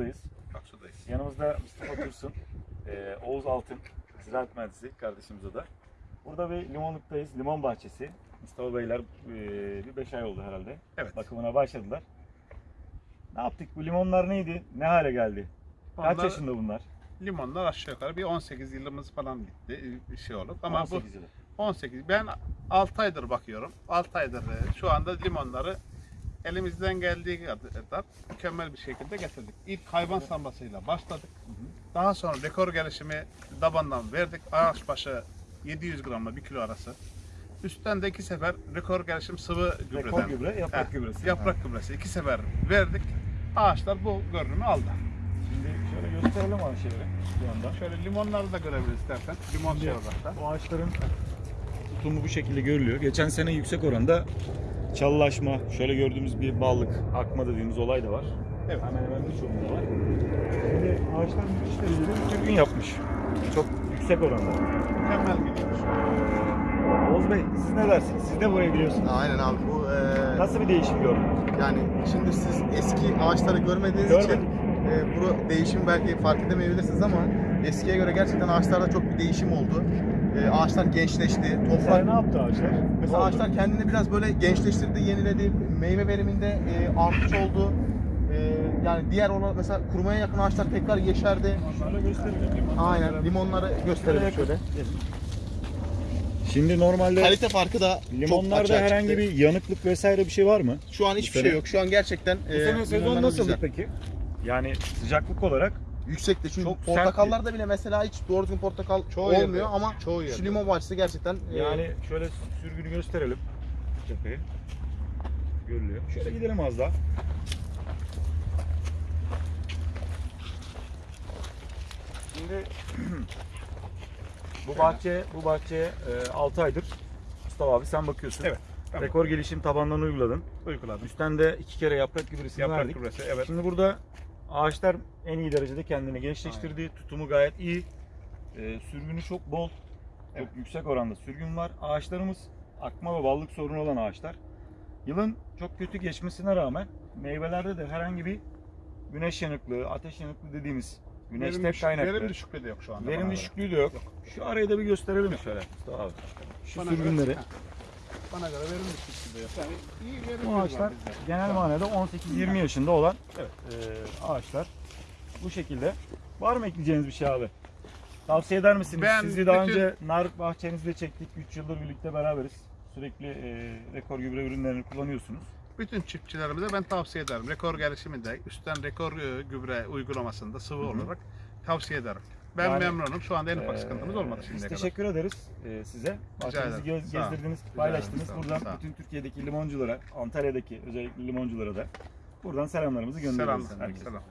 Aksu'dayız. Aksu'dayız. Yanımızda Mustafa Dursun, e, Oğuz Altın, ziraat mühendisi kardeşimiz o da. Burada bir limonluktayız, limon bahçesi. Mustafa Beyler e, bir 5 ay oldu herhalde. Evet. Bakımına başladılar. Ne yaptık? Bu limonlar neydi? Ne hale geldi? Kaç Onlar- yaşında bunlar? Limonlar aşağı yukarı bir 18 yılımız falan bitti. Bir şey olup ama 18 yılı. bu 18. Ben 6 aydır bakıyorum. 6 aydır e, şu anda limonları elimizden geldiği kadar mükemmel bir şekilde getirdik. İlk hayvan sambasıyla başladık. Daha sonra rekor gelişimi dabandan verdik. Ağaç başı 700 gramla 1 kilo arası. Üstten de iki sefer rekor gelişim sıvı gübreden. Rekor gübre, yaprak Heh, gübresi. Yaprak gübresi iki sefer verdik. Ağaçlar bu görünümü aldı. Şimdi şöyle gösterelim ağaçları bir yandan. Şöyle limonları da görebiliriz istersen. Limon şey olarak da. Bu ağaçların tutumu bu şekilde görülüyor. Geçen sene yüksek oranda çalılaşma, şöyle gördüğümüz bir ballık, akma dediğimiz olay da var. Evet. Hemen hemen birçoğunda var. Şimdi ağaçlar müthiş derecede sürgün yapmış. Çok yüksek oranda. Mükemmel gidiyor. Oğuz Bey siz ne dersiniz? Siz de burayı biliyorsunuz. Aynen abi bu e, Nasıl bir değişim gördün? yani şimdi siz eski ağaçları görmediğiniz Görmedik. için e, bu değişim belki fark edemeyebilirsiniz ama eskiye göre gerçekten ağaçlarda çok bir değişim oldu. E, ağaçlar gençleşti. Mesela Toprak ne yaptı ağaçlar? mesela oldu? ağaçlar kendini biraz böyle gençleştirdi, yeniledi. Meyve veriminde e, artış oldu. E, yani diğer olan mesela kurumaya yakın ağaçlar tekrar yeşerdi. Onlarla gösterelim. limonları Aynen limonları gösterelim şöyle. Şimdi normalde Kalite farkı da limonlarda herhangi çıktı. bir yanıklık vesaire bir şey var mı? Şu an hiçbir Bu şey yok. Şu an gerçekten Bu e, sene sezon nasıldı güzel. peki? Yani sıcaklık olarak Yüksekti çünkü Çok portakallarda bile mesela hiç doğru düzgün portakal Çoğu olmuyor yerde. ama Çoğu şu yerde. limon bahçesi gerçekten e, Yani şöyle sürgünü gösterelim. Tepeyi. Görülüyor. Şöyle gidelim az daha. Şimdi bu bahçe bu bahçeye 6 aydır Mustafa abi sen bakıyorsun. Evet. Tamam. Rekor gelişim tabandan uyguladın. Uyguladım. Üstten de iki kere yaprak gübresini Yaprak verdik. gübresi evet. Şimdi burada ağaçlar en iyi derecede kendini gençleştirdi. Tutumu gayet iyi. Ee, sürgünü çok bol. Evet. Çok yüksek oranda sürgün var. Ağaçlarımız akma ve ballık sorunu olan ağaçlar. Yılın çok kötü geçmesine rağmen meyvelerde de herhangi bir güneş yanıklığı, ateş yanıklığı dediğimiz güneş Verim, kaynaklı. verim düşüklüğü de yok şu anda. Verim düşüklüğü de yok. Şu arayı da bir gösterelim şöyle Mustafa abi. Şu Bana sürgünleri. Göre, bana göre de yok. Yani iyi verim Bu var ağaçlar bizde. genel manada 18-20 yaşında olan Evet. e, ağaçlar. Bu şekilde. Var mı ekleyeceğiniz bir şey abi? Tavsiye eder misiniz? Ben Sizi daha bütün- önce nar bahçenizde çektik. 3 yıldır birlikte beraberiz. Sürekli e, rekor gübre ürünlerini kullanıyorsunuz. Bütün çiftçilerimize ben tavsiye ederim. Rekor gelişiminde üstten rekor e, gübre uygulamasında sıvı olarak tavsiye ederim. Ben Yani, memnunum. Şu anda en ufak Ee, sıkıntımız olmadı şimdiye kadar. teşekkür ederiz e, size. Bahçenizi gez- Rica paylaştınız. Sağ. Buradan Sağ bütün Türkiye'deki limonculara, Antalya'daki özellikle limonculara da buradan selamlarımızı gönderiyoruz Selam. herkese. Selam.